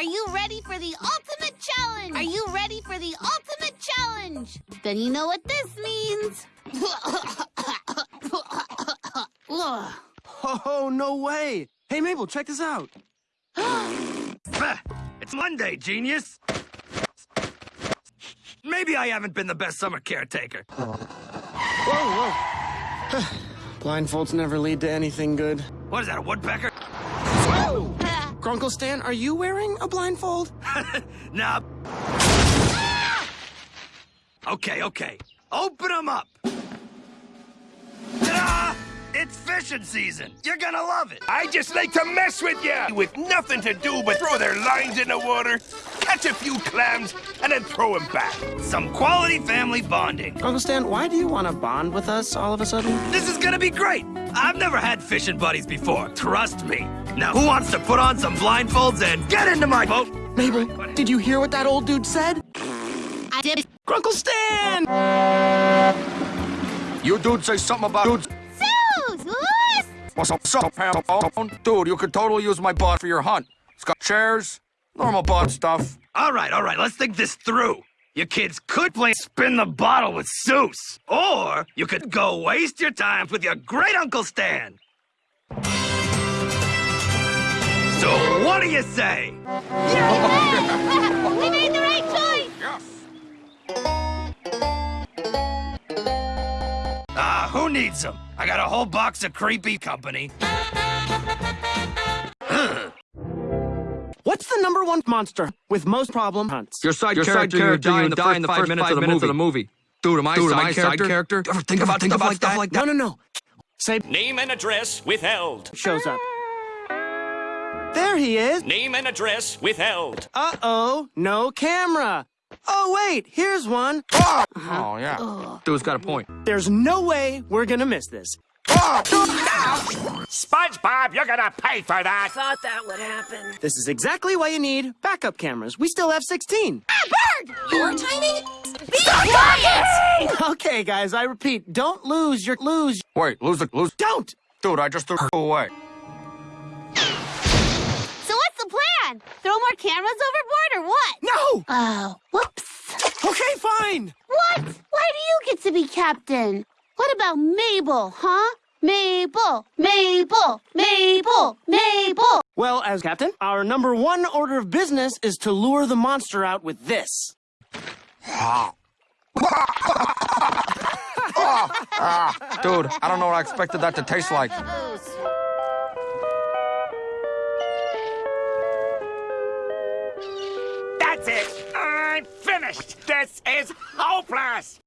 Are you ready for the ultimate challenge? Are you ready for the ultimate challenge? Then you know what this means. Oh, no way. Hey, Mabel, check this out. It's Monday, genius. Maybe I haven't been the best summer caretaker. Whoa, whoa. Blindfolds never lead to anything good. What is that, a woodpecker? Grunkle Stan, are you wearing a blindfold? Nah. Ah! Okay, okay. Open them up. Ta-da! It's fishing season. You're gonna love it. I just like to mess with ya! With nothing to do but throw their lines in the water, catch a few clams, and then throw them back. Some quality family bonding. Grunkle Stan, why do you want to bond with us all of a sudden? This is gonna be great. I've never had fishing buddies before. Trust me. Now, who wants to put on some blindfolds and get into my boat? Mabel, did you hear what that old dude said? I did. Grunkle Stan! You dude say something about dudes. Soos! What? What's up, so? Dude, you could totally use my bot for your hunt. It's got chairs, normal bot stuff. All right, all right, let's think this through. You kids could play spin the bottle with Soos, or you could go waste your time with your great Uncle Stan. So, what do you say? we made the right choice. Yes! Ah, who needs them? I got a whole box of creepy company. What's the number one monster with most problem hunts? Your side Your character, side you character, die you in the first, in the minutes, five of the minutes of the movie. Dude, am I, Dude, am side, I side character? character? Ever think about think about stuff like that? No, no, no. Say Name and address withheld. shows up. There he is. Name and address withheld. Uh-oh, no camera. Oh, wait, here's one. Oh oh yeah. Dude's got a point. There's no way we're gonna miss this. SpongeBob, you're gonna pay for that! Thought that would happen. This is exactly why you need backup cameras. We still have 16. Your timing? Be quiet! Okay, guys, I repeat, don't lose your lose. Wait, lose the lose. Don't. Dude, I just threw her away. Plan? Throw more cameras overboard or what? No. Oh, whoops. Okay, fine. What? Why do you get to be captain? What about Mabel, huh? Mabel, Mabel, Mabel, Mabel. Well, as captain, our number one order of business is to lure the monster out with this. Ah, ah, dude, I don't know what I expected that to taste like. That's it! I'm finished! This is hopeless!